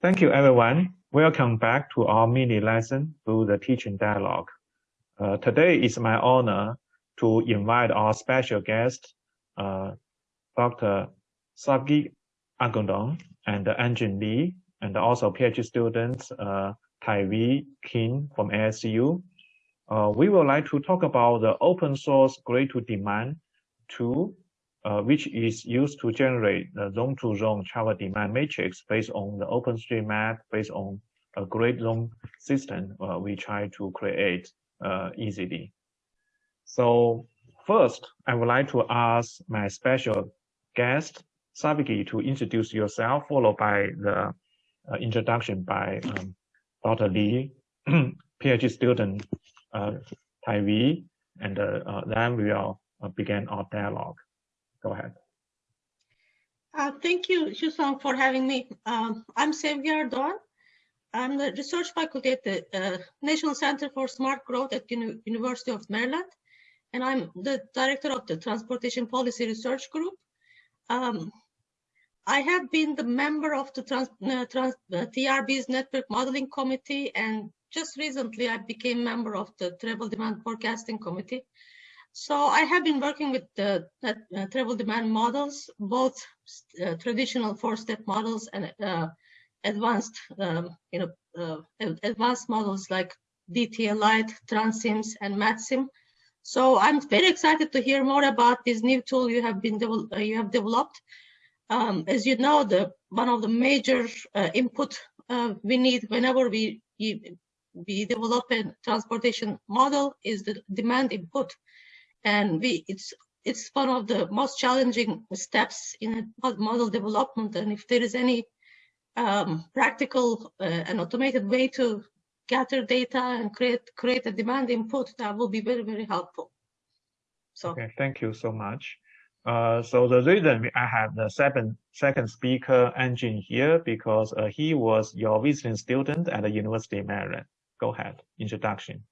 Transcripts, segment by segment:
Thank you, everyone. Welcome back to our mini lesson through the teaching dialogue. Uh, today is my honor to invite our special guest, uh, Dr. Sevgi Erdoğan and Anjun Lee, and also PhD students uh, Taehooie Kim from ASU. Uh, we would like to talk about the open source grid to demand tool, uh, which is used to generate the zone-to-zone travel demand matrix based on the OpenStreetMap, based on a grid zone system uh, we try to create uh, easily. So first, I would like to ask my special guest, Sevgi, to introduce yourself, followed by the uh, introduction by um, Dr. Lee, PhD student uh, Taehooie, and uh, then we will begin our dialogue. Go ahead. Uh, thank you, Xuesong, for having me. Um, I'm Sevgi Erdoğan. I'm the research faculty at the uh, National Center for Smart Growth at Uni University of Maryland, and I'm the director of the Transportation Policy Research Group. Um, I have been the member of the trans, uh, trans, uh, TRB's Network Modeling Committee, and just recently I became member of the Travel Demand Forecasting Committee. So I have been working with the uh, travel demand models, both uh, traditional four-step models and uh, advanced, um, you know, uh, advanced models like DTALite, Transims, and MATSIM. So I'm very excited to hear more about this new tool you have been uh, you have developed. Um, as you know, the one of the major input we need whenever we we develop a transportation model is the demand input and we it's it's one of the most challenging steps in model development and if there is any um, practical uh, and automated way to gather data and create create a demand input that will be very very helpful so okay thank you so much uh, so the reason I have the second second speaker Anjun here because uh, he was your visiting student at the University of Maryland. Go ahead, introduction.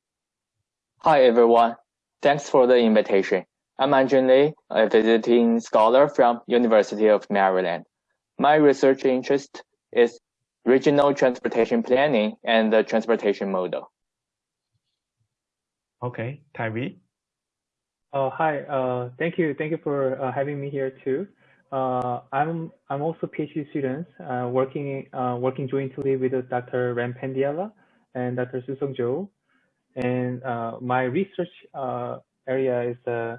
Hi everyone, Thanks for the invitation. I'm Anjun Lee, a visiting scholar from University of Maryland. My research interest is regional transportation planning and the transportation model. Okay, Tyree. Uh, hi, uh, thank you. Thank you for uh, having me here too. Uh, I'm I'm also PhD student uh, working uh, working jointly with Dr. Ram Pendyala and Dr. Xuesong Zhou and uh, my research uh, area is uh,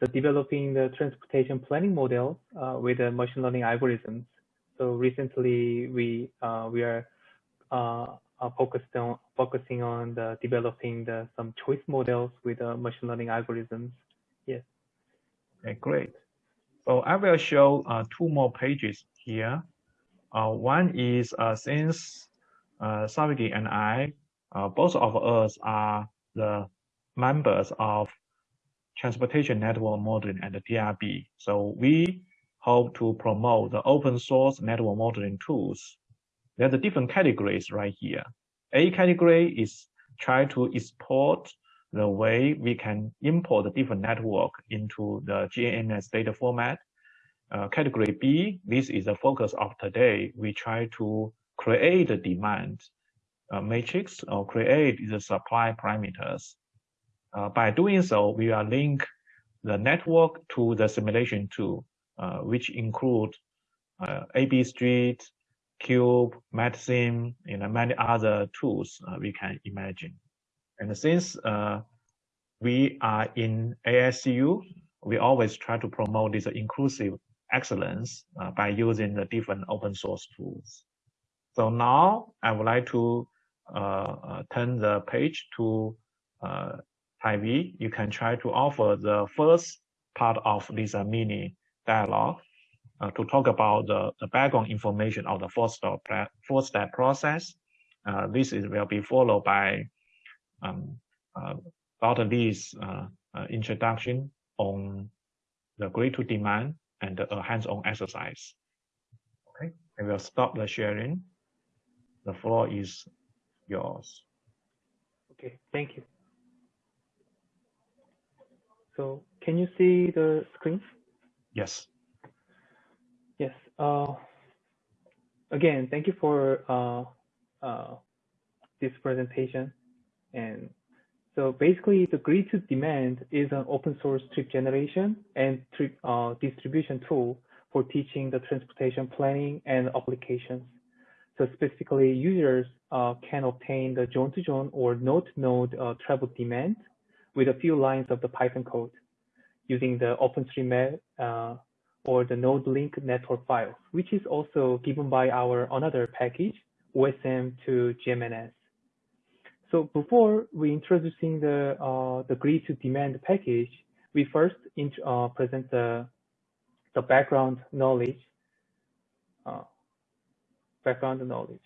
the developing the transportation planning model uh, with the machine learning algorithms. So recently we uh, we are uh, focused on focusing on the developing the some choice models with machine learning algorithms. Yes. Okay, great. So I will show two more pages here. one is since uh, and I uh, both of us are the members of Transportation Network Modeling and the TRB. So we hope to promote the open source network modeling tools. There's a different categories right here. A category is try to export the way we can import the different network into the GMNS data format. Uh, category B, this is the focus of today. We try to create the demand uh, matrix or create the supply parameters. Uh, by doing so, we will link the network to the simulation tool, uh, which include uh, AB Street, Cube, MATSIM, and many other tools uh, we can imagine. And since uh, we are in ASU, we always try to promote this inclusive excellence by using the different open source tools. So now I would like to turn the page to uh, Taehooie, you can try to offer the first part of this mini dialogue uh, to talk about the, the background information of the four-step four step process. Uh, this is, will be followed by um, uh, Dr. Lee's introduction on the grid to demand and a hands-on exercise. Okay, I will stop the sharing. The floor is yours. Okay, thank you. So can you see the screen? Yes. Yes. Uh, again, thank you for uh, uh, this presentation. And so basically, the grid to demand is an open source trip generation and trip uh, distribution tool for teaching the transportation planning and applications. So specifically, users uh, can obtain the zone-to-zone -zone or node-to-node -node, uh, travel demand with a few lines of the Python code using the OpenStreetMap uh, or the node link network files, which is also given by our another package, OSM to GMNS. So before we introducing the uh, the grid to demand package, we first uh, present the the background knowledge. Uh, background knowledge.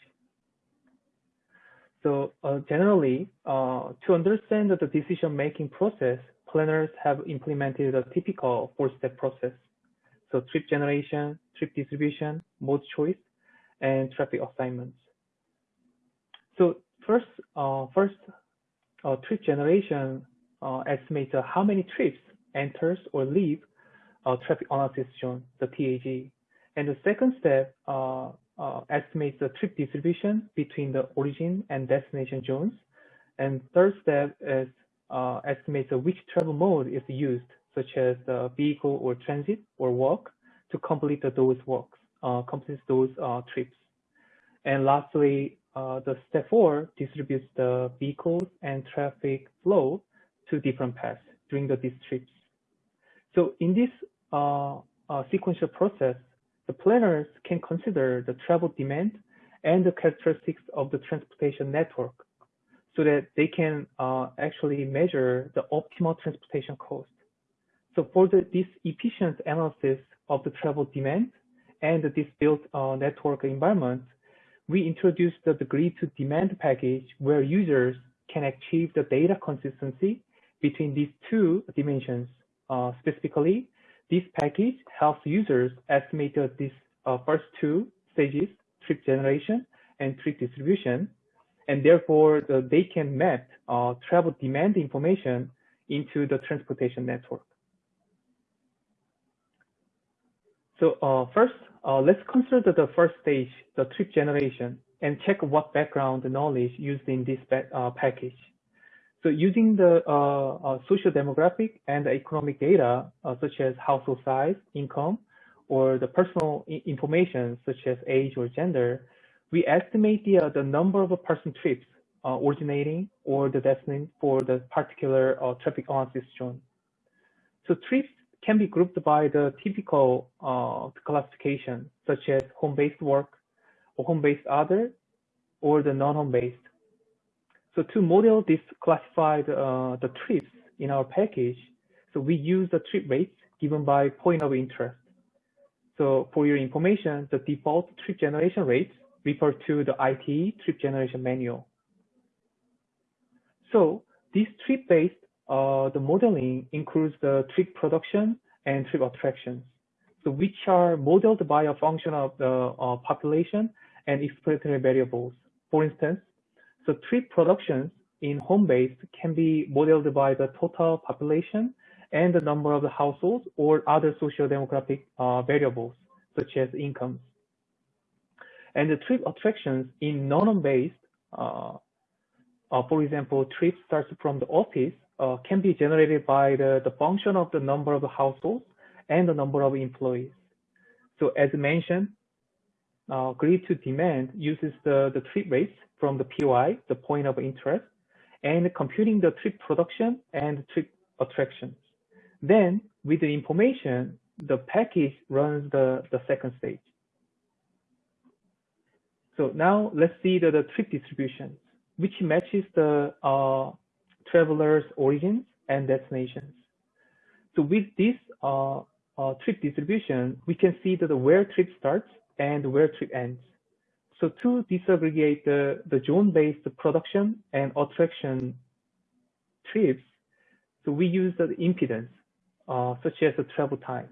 So uh, generally, uh, to understand the decision-making process, planners have implemented a typical four-step process. So trip generation, trip distribution, mode choice, and traffic assignments. So first, uh, first uh, trip generation uh, estimates how many trips enters or leave uh, traffic analysis zone, the TAZ. And the second step uh, estimates the trip distribution between the origin and destination zones. And third step is uh, estimates which travel mode is used, such as the vehicle or transit or walk, to complete those walks, uh, complete those uh, trips. And lastly, uh, the step four distributes the vehicles and traffic flow to different paths during the, these trips. So in this uh, uh, sequential process, the planners can consider the travel demand and the characteristics of the transportation network so that they can uh, actually measure the optimal transportation cost. So for the, this efficient analysis of the travel demand and this built uh, network environment, we introduced the, grid to demand package where users can achieve the data consistency between these two dimensions. Uh, specifically, this package helps users estimate these uh, first two stages, trip generation and trip distribution, and therefore they can map uh, travel demand information into the transportation network. So uh, first, uh, let's consider the first stage, the trip generation, and check what background knowledge used in this uh, package. So using the uh, uh, social demographic and economic data, uh, such as household size, income, or the personal information, such as age or gender, we estimate the, uh, the number of person trips uh, originating or the destination for the particular uh, traffic analysis zone. So trips can be grouped by the typical classification, such as home-based work, or home-based other, or the non-home-based. So to model this classified uh, the trips in our package, so we use the trip rates given by point of interest. So for your information, the default trip generation rates refer to the ITE trip generation manual. So this trip-based uh, the modeling includes the trip production and trip attractions, so which are modeled by a function of the uh, population and explanatory variables. For instance, so trip productions in home-based can be modeled by the total population and the number of the households or other social demographic uh, variables, such as incomes. And the trip attractions in non-home-based, uh, uh, for example, trips starts from the office uh, can be generated by the, the function of the number of the households and the number of employees. So as mentioned, uh, grid to demand uses the, the trip rates from the POI, the point of interest, and computing the trip production and trip attractions. Then with the information, the package runs the, the second stage. So now let's see the, the trip distribution, which matches the uh, traveler's origins and destinations. So with this uh, uh, trip distribution, we can see that where trip starts and where trip ends. So to disaggregate the, the zone-based production and attraction trips, so we use the impedance, uh, such as the travel time.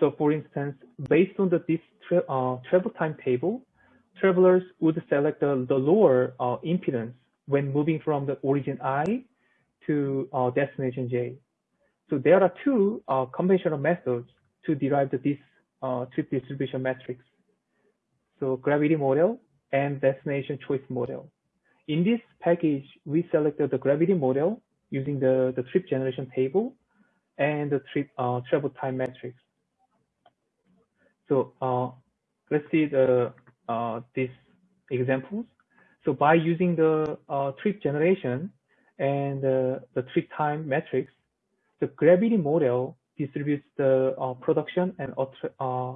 So for instance, based on the this tra uh, travel time table, travelers would select the, the lower uh, impedance when moving from the origin I to uh, destination J. So there are two uh, conventional methods to derive the, this uh, trip distribution matrix. So gravity model and destination choice model. In this package, we selected the gravity model using the, the trip generation table and the trip uh, travel time matrix. So uh, let's see the uh, these examples. So by using the uh, trip generation and the trip time matrix, the gravity model distributes the uh, production and uh,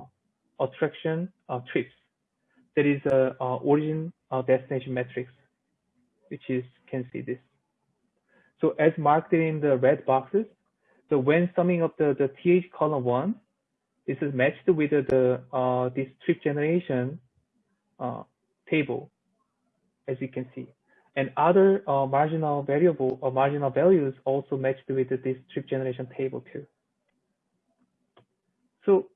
attraction trips. That is a origin destination matrix, which is can see this. So as marked in the red boxes, so when summing up the, the TH column one, this is matched with the uh, this trip generation uh, table, as you can see. And other uh, marginal variable or marginal values also matched with this trip generation table too. So,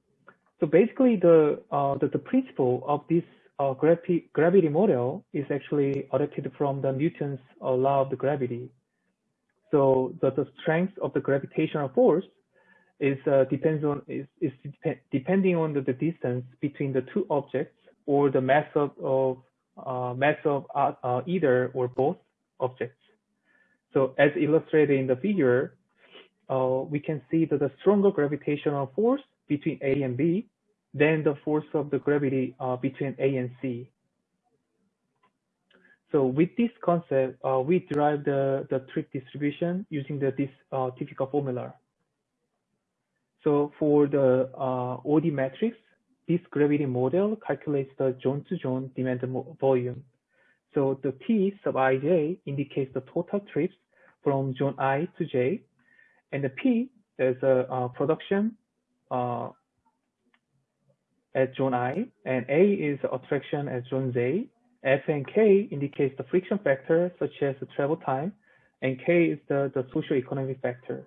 so basically the, uh, the, the principle of this uh, gravity, gravity model is actually adapted from the Newton's uh, law of the gravity. So the, the strength of the gravitational force is uh, depends on is, is dep depending on the, the, distance between the two objects or the mass of, of uh, mass of uh, uh, either or both objects. So as illustrated in the figure, we can see that the stronger gravitational force between A and B than the force of the gravity uh, between A and C. So with this concept, uh, we derive the, the trip distribution using the, this typical formula. So for the OD matrix, this gravity model calculates the zone-to-zone demand volume. So the T sub ij indicates the total trips from zone I to J, and the P is a uh, production uh, at zone I, and A is the attraction at zone Z. F and K indicates the friction factor, such as the travel time, and K is the, the socio-economic factor.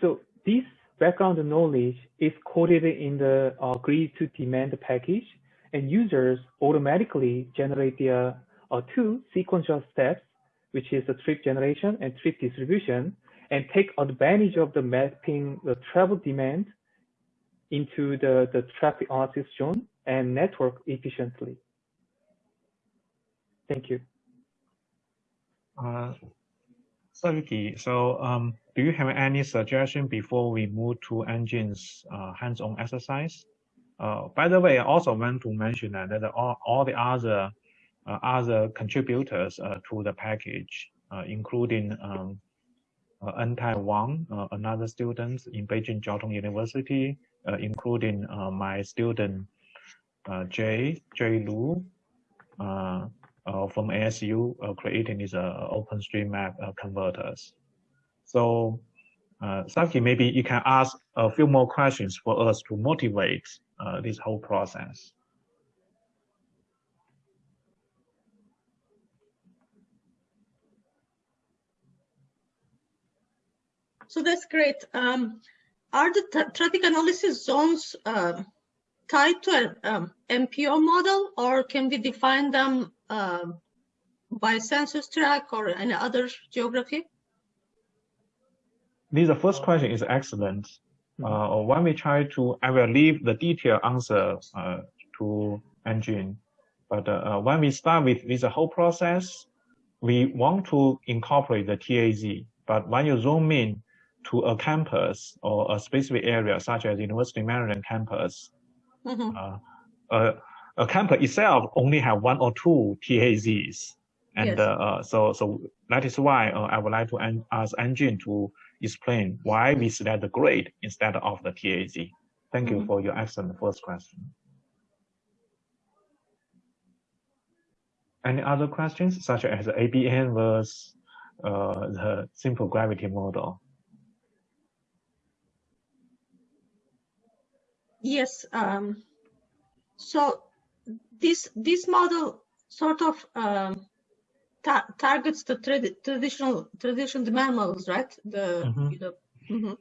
So this background knowledge is coded in the uh, grid to demand package, and users automatically generate the uh, two sequential steps, which is the trip generation and trip distribution, and take advantage of the mapping the travel demand into the, the traffic analysis zone and network efficiently. Thank you. Uh, so um, do you have any suggestion before we move to Anjun's uh, hands-on exercise? Uh, by the way, I also want to mention that, that all, all the other uh, other contributors uh, to the package, uh, including um, uh, Entai Wang, another student in Beijing Jiao Tong University, including my student Jay Jay Lu, uh, from ASU uh, creating these uh, OpenStreetMap converters. So uh, Saki, maybe you can ask a few more questions for us to motivate uh, this whole process. So that's great. Um, are the traffic analysis zones uh, tied to an um, MPO model, or can we define them uh, by census tract or any other geography? This the first question is excellent. Uh, when we try to, I will leave the detailed answer uh, to Anjun. But uh, when we start with this whole process, we want to incorporate the TAZ. But when you zoom in to a campus or a specific area, such as University of Maryland campus, mm -hmm. uh, a campus itself only have one or two TAZs. And yes. uh, so, so that is why uh, I would like to ask Anjun to explain why we select the grade instead of the TAZ. Thank mm -hmm. you mm-hmm. for your excellent first question. Any other questions, such as the ABM versus uh, the simple gravity model? Yes. Um, so this this model sort of um, ta targets the trad traditional traditional models, right? The, mm -hmm. the mm -hmm.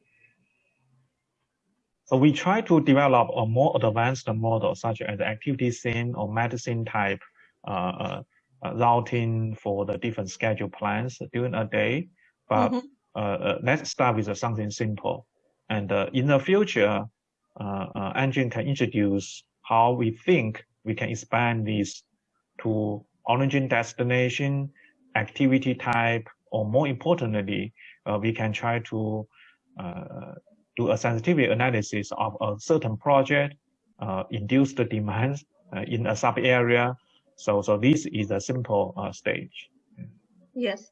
So we try to develop a more advanced model, such as activity scene or medicine type uh, uh, uh, routing for the different schedule plans during a day. But mm -hmm. let's start with something simple. And uh, in the future, uh, uh, can introduce how we think we can expand this to origin destination, activity type, or more importantly, uh, we can try to do a sensitivity analysis of a certain project, uh, induce the demand uh, in a sub area. So, so this is a simple uh, stage. Yes.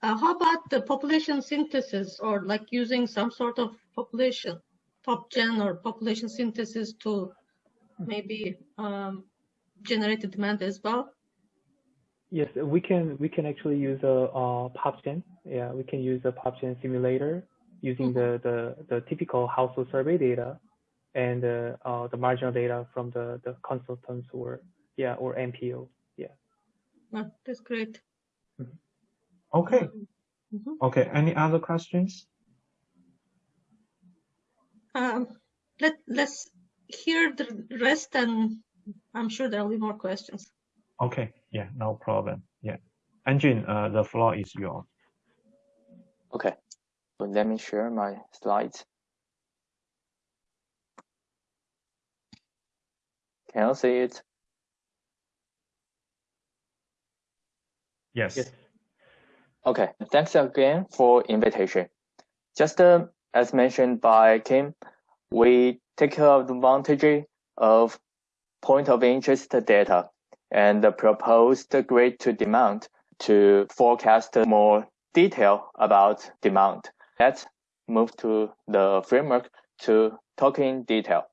How about the population synthesis or like using some sort of population, PopGen or population synthesis to maybe um, generate the demand as well? Yes, we can we can actually use a, a PopGen. Yeah, we can use a PopGen simulator using the, the, the typical household survey data and uh, uh, the marginal data from the, the consultants or yeah or MPO. Yeah. Oh, that's great. Okay. Mm -hmm. Okay. Any other questions? Um, let let's hear the rest, and I'm sure there will be more questions. Okay. Yeah. No problem. Yeah. Anjun, uh, the floor is yours. Okay. So let me share my slides. Can you see it? Yes. yes. Okay, thanks again for invitation. Just uh, as mentioned by Kim, we take advantage of point of interest data and proposed grid to demand to forecast more detail about demand. Let's move to the framework to talk in detail.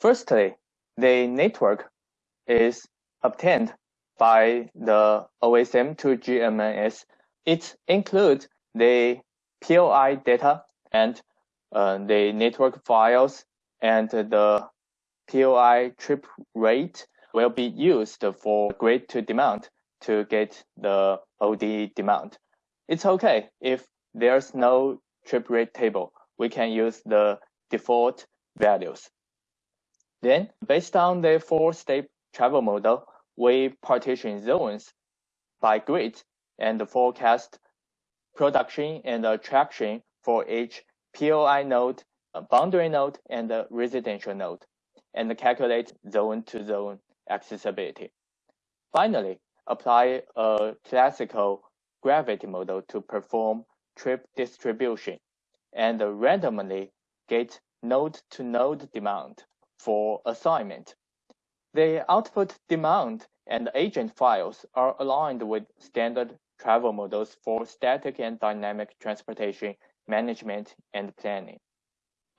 Firstly, the network is obtained by the OSM to GMNS. It includes the POI data and Uh, the network files and the POI trip rate will be used for grid to demand to get the OD demand. It's okay if there's no trip rate table. We can use the default values. Then, based on the four-step travel model, we partition zones by grid and forecast production and attraction for each POI node, boundary node, and residential node, and calculate zone-to-zone -zone accessibility. Finally, apply a classical gravity model to perform trip distribution and randomly get node-to-node -node demand for assignment. The output demand and agent files are aligned with standard travel models for static and dynamic transportation management and planning.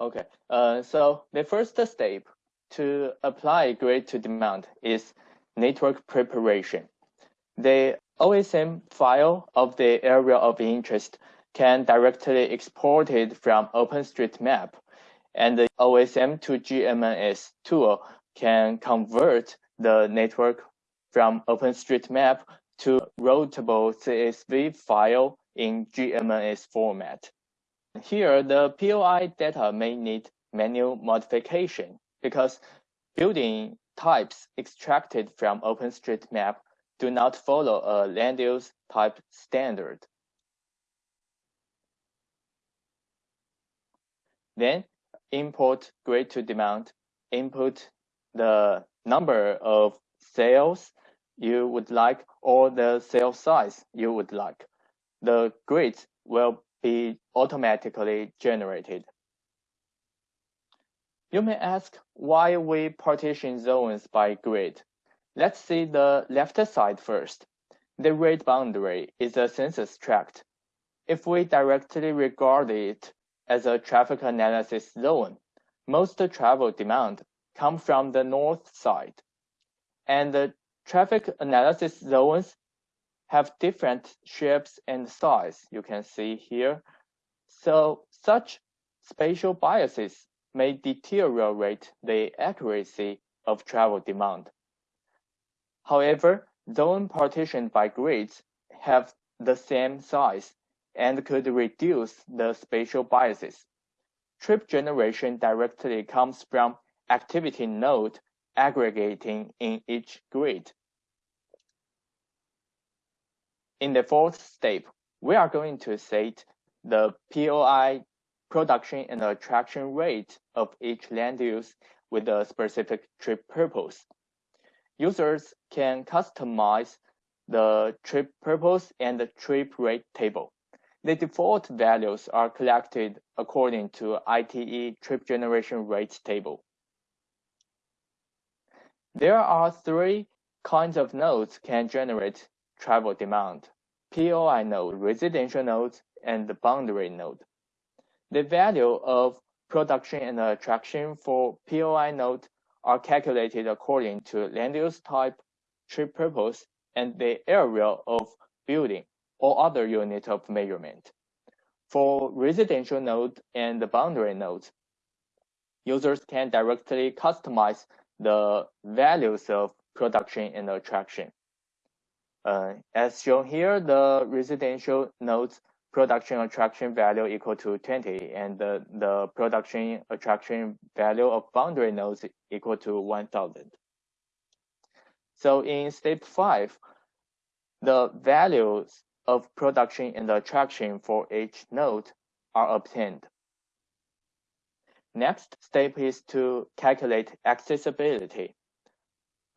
Okay, uh, so the first step to apply grid to demand is network preparation. The OSM file of the area of interest can directly export it from OpenStreetMap and the OSM to GMNS tool can convert the network from OpenStreetMap to routable CSV file in GMNS format. Here, the POI data may need manual modification because building types extracted from OpenStreetMap do not follow a land use type standard. Then import grid to demand, input the number of sales you would like or the cell size you would like. The grids will be automatically generated. You may ask why we partition zones by grid. Let's see the left side first. The rate boundary is a census tract. If we directly regard it as a traffic analysis zone, most travel demand come from the north side. And the traffic analysis zones have different shapes and size, you can see here. So such spatial biases may deteriorate the accuracy of travel demand. However, zone partitioned by grids have the same size and could reduce the spatial biases. Trip generation directly comes from activity node aggregating in each grid. In the fourth step, we are going to set the POI production and attraction rate of each land use with a specific trip purpose. Users can customize the trip purpose and the trip rate table. The default values are collected according to ITE trip generation rate table. There are three kinds of nodes can generate travel demand. POI node, residential node, and the boundary node. The value of production and attraction for POI node are calculated according to land use type, trip purpose, and the area of building or other unit of measurement. For residential node and the boundary nodes, users can directly customize the values of production and attraction. Uh, as shown here, the residential nodes production attraction value equal to 20 and the, the production attraction value of boundary nodes equal to 1000. So in step five, the values of production and attraction for each node are obtained. Next step is to calculate accessibility.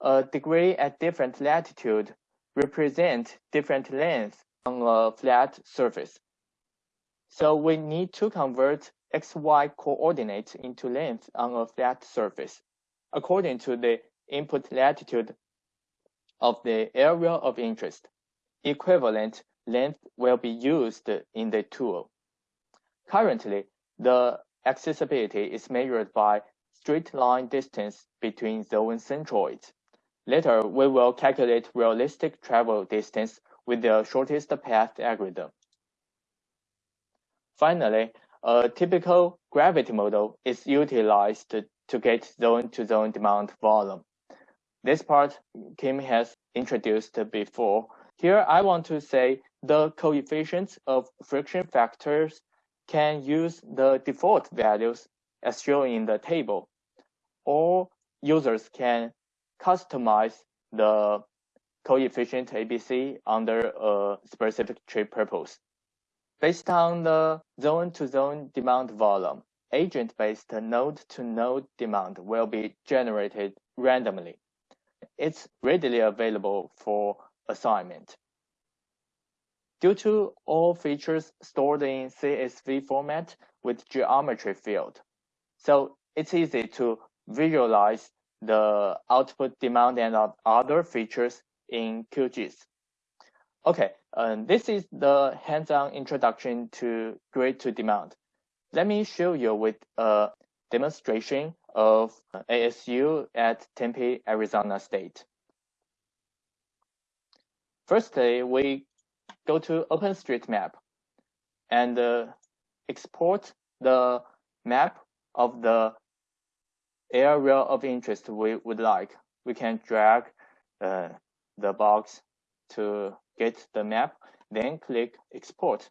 A degree at different latitude represent different lengths on a flat surface. So we need to convert xy coordinates into length on a flat surface according to the input latitude of the area of interest. Equivalent length will be used in the tool. Currently, the accessibility is measured by straight line distance between zone centroids. Later, we will calculate realistic travel distance with the shortest path algorithm. Finally, a typical gravity model is utilized to get zone-to-zone -zone demand volume. This part Kim has introduced before. Here, I want to say the coefficients of friction factors can use the default values as shown in the table, or users can customize the coefficient ABC under a specific trip purpose. Based on the zone-to-zone -zone demand volume, agent-based node-to-node demand will be generated randomly. It's readily available for assignment. Due to all features stored in CSV format with geometry field, so it's easy to visualize the output demand and other features in QGIS. Okay, um, this is the hands-on introduction to grid to demand. Let me show you with a demonstration of ASU at Tempe, Arizona State. Firstly, we go to OpenStreetMap and uh, export the map of the area of interest we would like. We can drag uh, the box to get the map, then click export.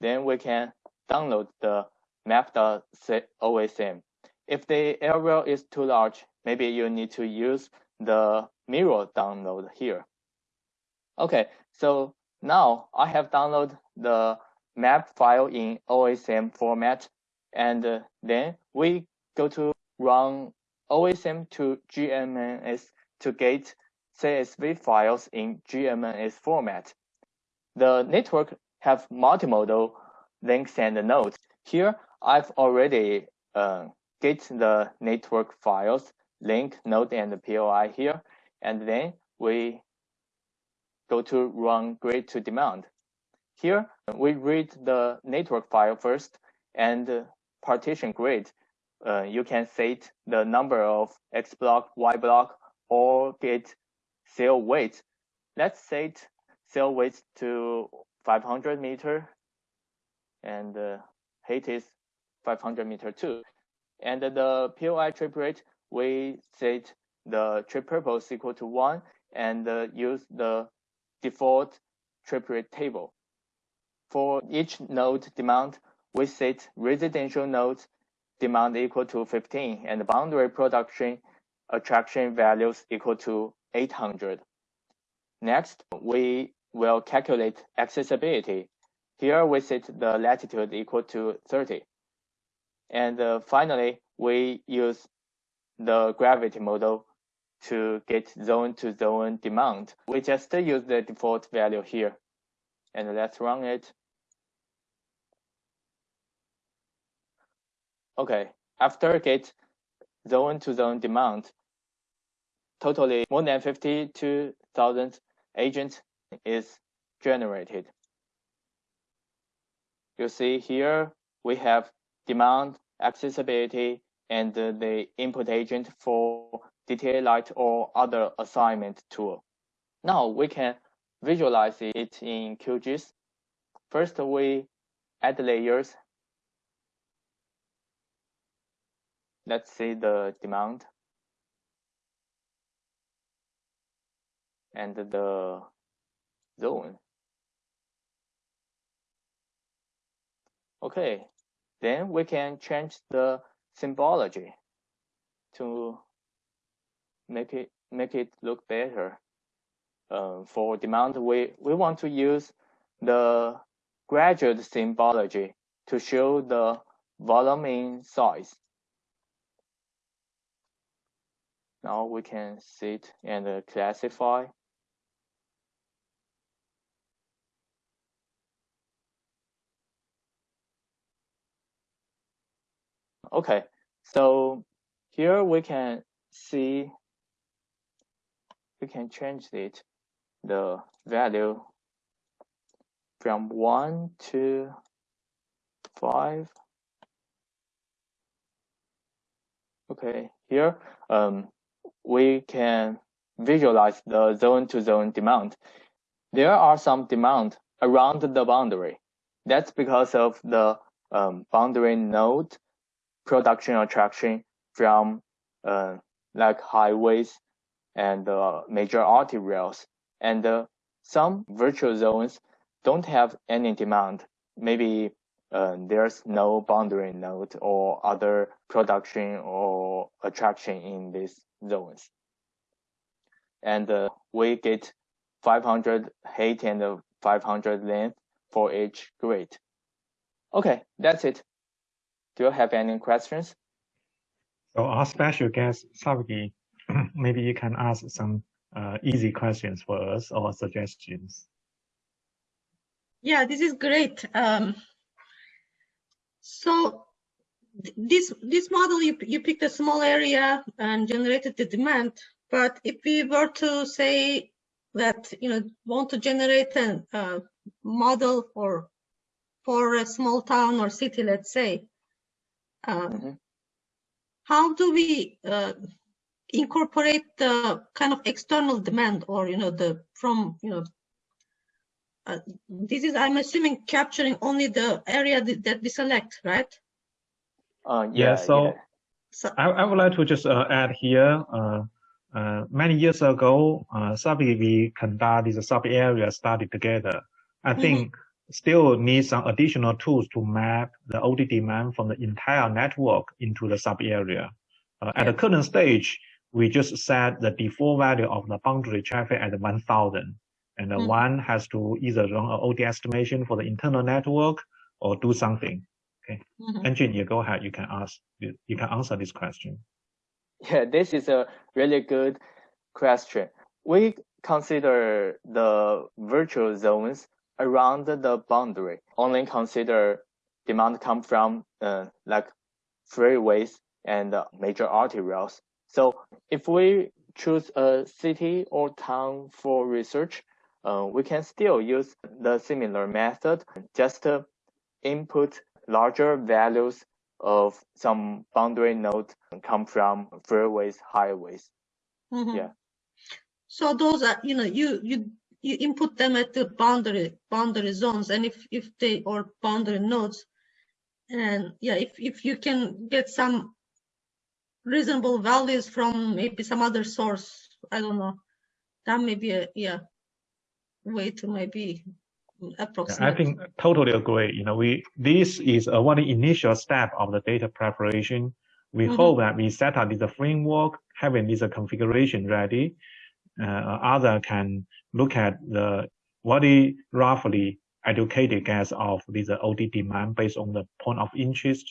Then we can download the map.osm. If the area is too large, maybe you need to use the mirror download here. Okay, so now I have downloaded the map file in OSM format, and uh, then we go to run OSM to GMNS to get CSV files in GMNS format. The network have multimodal links and nodes. Here, I've already uh, get the network files, link, node, and POI here, and then we go to run grid to demand. Here, we read the network file first and partition grid. Uh, you can set the number of X block, Y block, or get cell weight. Let's set cell weight to 500 meter and uh, height is 500 meter too. And the POI trip rate, we set the trip purpose equal to one and uh, use the default trip rate table. For each node demand, we set residential nodes demand equal to 15 and boundary production attraction values equal to 800. Next, we will calculate accessibility. here we set the latitude equal to 30. And uh, finally, we use the gravity model to get zone to zone demand. We just use the default value here. And let's run it. Okay, after get zone to zone demand, totally more than 52,000 agents is generated. You see here we have demand, accessibility, and the input agent for DTALite or other assignment tool. Now we can visualize it in QGIS. First, we add layers. Let's see the demand. And the zone. Okay, then we can change the symbology to make it make it look better. Uh, for demand, we we want to use the graduate symbology to show the volume in size. Now we can sit and classify Okay, so here we can see, we can change it, the value from 1 to 5. Okay, here um, we can visualize the zone-to-zone -zone demand. There are some demand around the boundary. That's because of the um, boundary node production attraction from uh, like highways and uh, major arterials. And uh, some virtual zones don't have any demand. Maybe uh, there's no boundary node or other production or attraction in these zones. And uh, we get 500 height and 500 length for each grid. Okay, that's it. Do you have any questions? So our special guest, Sevgi, maybe you can ask some uh, easy questions for us or suggestions. Yeah, this is great. Um, so this this model, you, you picked a small area and generated the demand. But if we were to say that, you know, want to generate a, model for for a small town or city, let's say, um, mm -hmm. How do we uh, incorporate the kind of external demand or, you know, the from, you know, uh, this is, I'm assuming, capturing only the area that, that we select, right? Uh, yeah, yeah, so, yeah. so I, I would like to just uh, add here, uh, uh, many years ago, uh, Savvy, we conduct this sub-area study together. I mm-hmm. think mm -hmm still need some additional tools to map the OD demand from the entire network into the sub area. Uh, at the current stage, we just set the default value of the boundary traffic at 1000. And the mm. one has to either run an OD estimation for the internal network or do something. Okay. Mm-hmm. Engineer, go ahead. You can ask, you can answer this question. Yeah, this is a really good question. We consider the virtual zones around the boundary only consider demand come from uh, like freeways and uh, major arterials. So if we choose a city or town for research, uh, we can still use the similar method, just to input larger values of some boundary node come from freeways, highways. Mm -hmm. Yeah. So those are, you know, you you you input them at the boundary boundary zones and if if they or boundary nodes and yeah if if you can get some reasonable values from maybe some other source i don't know that may be a yeah way to maybe approximate. I think totally agree. You know, we this is a one initial step of the data preparation. We mm -hmm. hope that we set up this framework, having this configuration ready, uh, other can look at the what is roughly educated guess of this OD demand based on the point of interest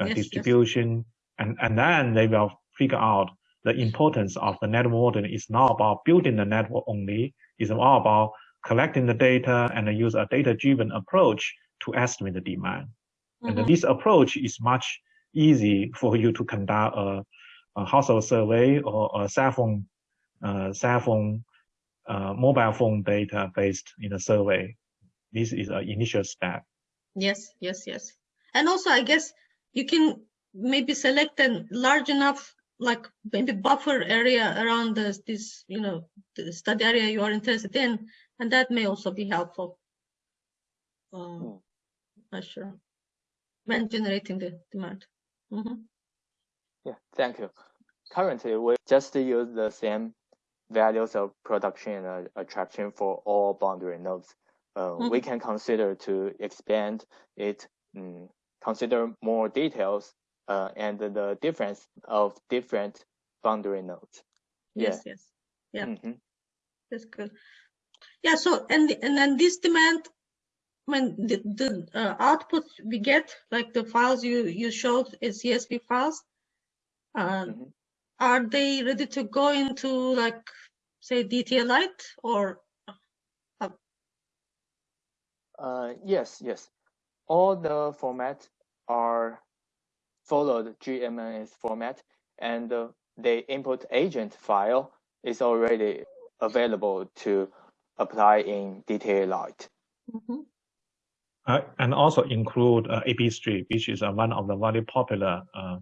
uh, Yes, yes. distribution, and and then they will figure out the importance of the network modeling is not about building the network only. It's all about collecting the data and use a data-driven approach to estimate the demand. And Mhm. this approach is much easy for you to conduct a, a household survey or a cell phone, uh, cell phone, uh, mobile phone data based in a survey. This is an initial step. Yes, yes, yes. And also, I guess you can maybe select a large enough, like maybe buffer area around this, this, you know, the study area you are interested in, and that may also be helpful. Um, Hmm. not sure. When generating the demand. Mhm. Yeah, thank you. Currently, we just use the same values of production and uh, attraction for all boundary nodes. Uh, We Mhm. can consider to expand it, mm, consider more details uh, and the difference of different boundary nodes. Yes, yes, Yeah. Mhm. that's good. Yeah, so, and, and then this demand, when the, the uh, output we get, like the files you, you showed as CSV files, uh, Mhm. are they ready to go into like, say, DTALite or? Uh, yes, yes. All the formats are followed GMNS format, and uh, the input agent file is already available to apply in DTALite. Mhm. Uh, and also include uh, A/B Street, which is uh, one of the very popular uh,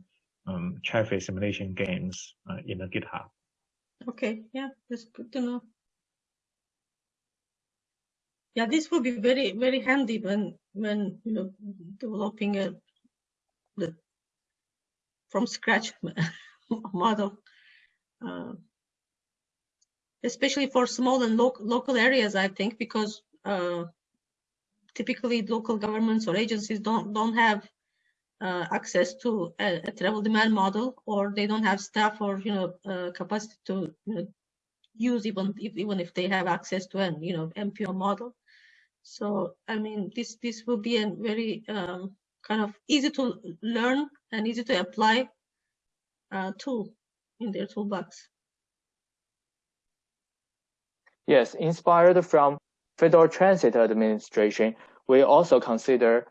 um, traffic simulation games uh, in the GitHub. Okay, yeah, that's good to know. Yeah, this will be very, very handy when, when, you know, developing a, the, from scratch model. Especially for small and local, local areas, I think, because, uh, typically local governments or agencies don't, don't have, uh, access to a, a travel demand model, or they don't have staff or, you know, uh, capacity to, you know, use even if even if they have access to an you know MPO model. So I mean this this will be a very um, kind of easy to learn and easy to apply uh, tool in their toolbox. Yes, inspired from Federal Transit Administration, we also consider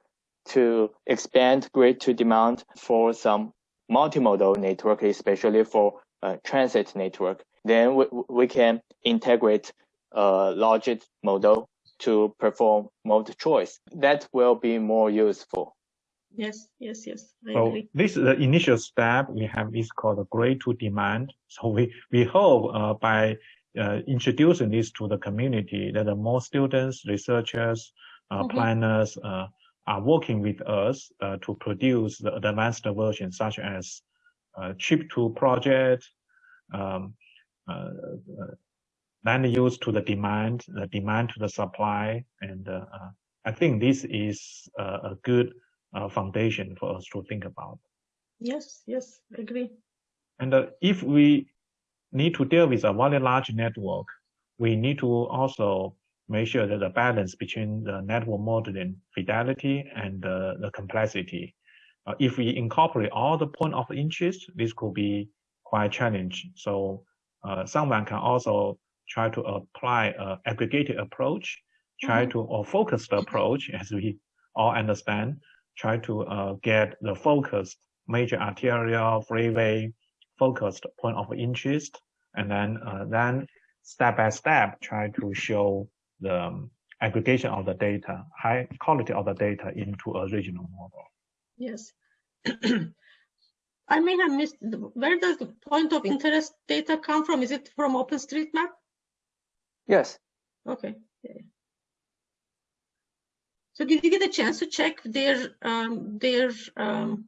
to expand grid to demand for some multimodal network, especially for uh, transit network. Then we, we can integrate a logit model to perform mode choice. That will be more useful. Yes, yes, yes. I So agree. this is the initial step. We have this called the grid to demand. So we, we hope uh, by uh, introducing this to the community that the more students, researchers, uh, Mhm. planners uh, are working with us uh, to produce the advanced version such as uh, chip to project, um, uh, uh, land use to the demand, the demand to the supply. And I think this is uh, a good uh, foundation for us to think about. Yes, yes, I agree. And uh, if we need to deal with a very large network, we need to also make sure that the balance between the network modeling fidelity and uh, the complexity. Uh, if we incorporate all the point of interest, this could be quite challenging. So uh, someone can also try to apply a aggregated approach, try Mhm. to or focused approach, as we all understand, try to uh, get the focused major arterial freeway focused point of interest, and then uh, then step by step try to show the um, aggregation of the data, high quality of the data into a regional model. Yes. I may have missed, where does the point of interest data come from? Is it from OpenStreetMap? Yes, Okay. yeah, yeah. So did you get a chance to check their um, their um,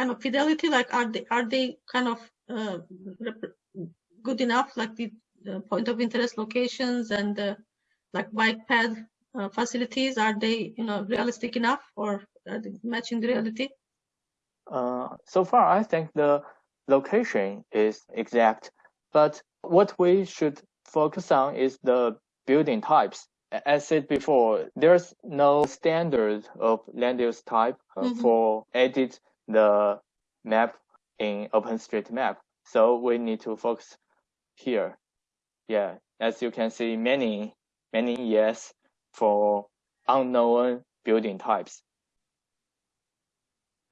kind of fidelity? Like, are they are they kind of uh, good enough? Like the, the point of interest locations and the like bike pad uh, facilities, are they you know realistic enough or are they matching the reality? Uh, so far, I think the location is exact, but what we should focus on is the building types. as said before, there's no standard of land use type uh, mm -hmm. for edit the map in OpenStreetMap. So we need to focus here. Yeah, as you can see, many, many yes for unknown building types.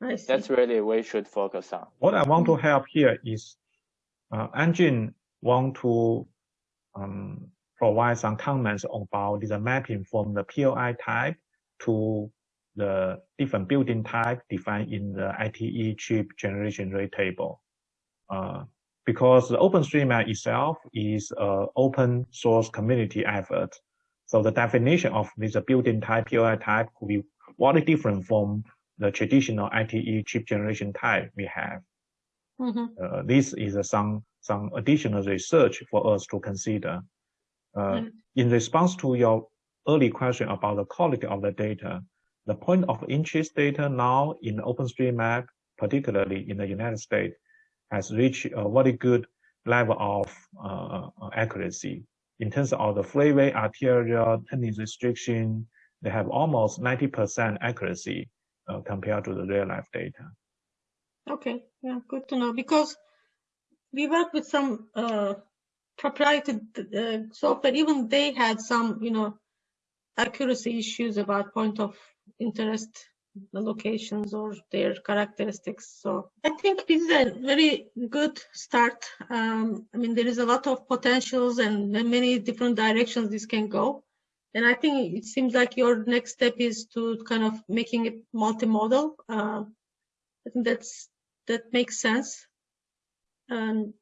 That's really we should focus on. What I want to help here is uh, Anjun want to um, provide some comments about the mapping from the POI type to the different building type defined in the ITE trip generation rate table. Uh, because the OpenStreetMap itself is an open source community effort. So the definition of this building type, POI type could be very different from the traditional ITE trip generation type we have. Mm -hmm. uh, this is uh, some some additional research for us to consider. Uh, mm -hmm. In response to your early question about the quality of the data, the point of interest data now in OpenStreetMap, particularly in the United States, has reached a very good level of uh, accuracy. In terms of the freeway, arterial, turning restriction, they have almost 90% accuracy uh, compared to the real life data. Okay, yeah, good to know because we work with some uh, proprietary uh, software. Even they had some, you know, accuracy issues about point of interest locations or their characteristics. So I think this is a very good start. Um, I mean, there is a lot of potentials and many different directions this can go. And I think it seems like your next step is to kind of making it multimodal. Uh, I think that's that makes sense. And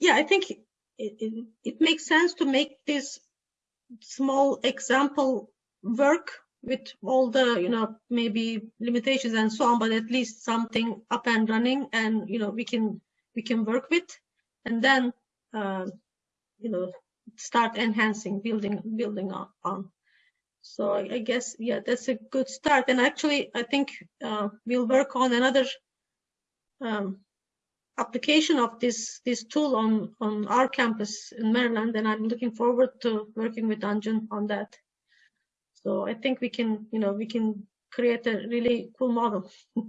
yeah, I think it, it, it makes sense to make this small example work with all the you know maybe limitations and so on but at least something up and running and you know we can we can work with. And then uh, you know start enhancing building building on, so I, guess yeah that's a good start. And actually i think uh, we'll work on another um, application of this this tool on on our campus in maryland and i'm looking forward to working with Anjun on that so I think we can, you know, we can create a really cool model.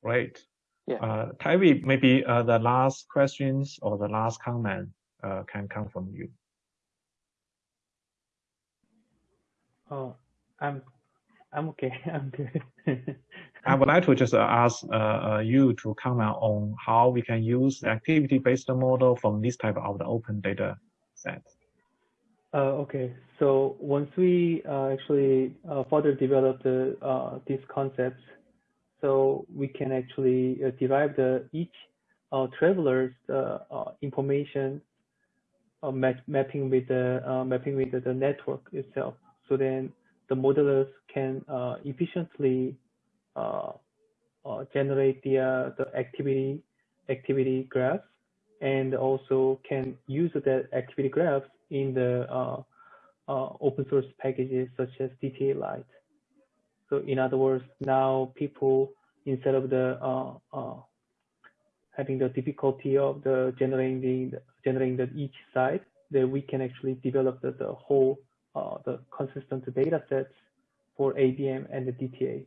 Right. Yeah. Uh, Taehooie, maybe uh, the last questions or the last comment uh, can come from you. Oh, I'm, I'm okay. I'm good. I would like to just uh, ask uh, uh, you to comment on how we can use the activity-based model from this type of the open data set. Uh, okay, so once we uh, actually uh, further develop the uh, these concepts, so we can actually uh, derive the each uh, traveler's information map mapping with the mapping with the, the, network itself. So then the modelers can efficiently generate the the activity activity graphs and also can use that activity graphs in the uh, uh, open source packages such as DTALite. So in other words, now people, instead of the uh, having the difficulty of the generating the generating the each site, that we can actually develop the, the whole the consistent data sets for ABM and the DTA.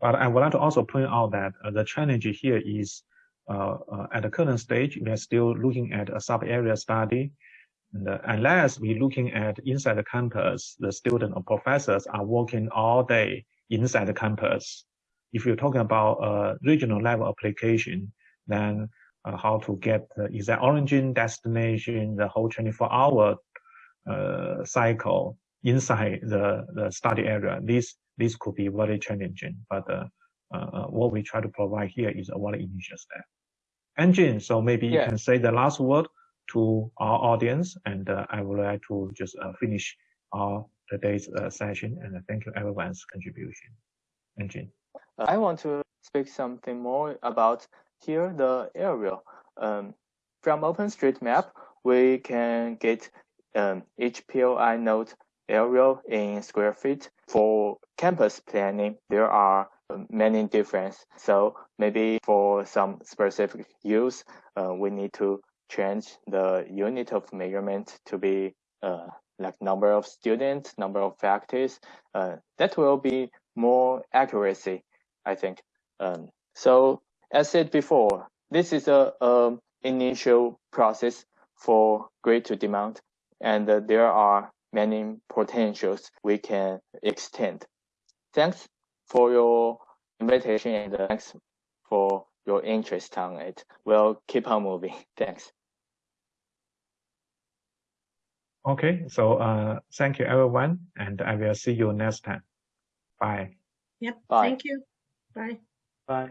But I would like to also point out that uh, the challenge here is at the current stage, we are still looking at a sub-area study. And, uh, unless we're looking at inside the campus, the student or professors are working all day inside the campus. If you're talking about a regional level application, then uh, how to get the exact origin, destination, the whole 24 hour uh, cycle inside the, the study area. This, this could be very challenging, but uh, uh, what we try to provide here is a very initial step. Anjun, so maybe yeah. you can say the last word to our audience, and uh, I would like to just uh, finish our today's uh, session, and thank you everyone's contribution. Anjun. I want to speak something more about here the area. Um, from OpenStreetMap, we can get um, each POI node area in square feet. For campus planning, there are many difference. So maybe for some specific use, uh, we need to change the unit of measurement to be uh, like number of students, number of uh, that will be more accuracy, I think. Um, so as said before, this is a, a initial process for grid to demand, and uh, there are many potentials we can extend. Thanks for your invitation and thanks for your interest on it. We'll keep on moving. Thanks. Okay, so uh, thank you everyone, and I will see you next time. Bye. Yep. Bye. Thank you. Bye. Bye.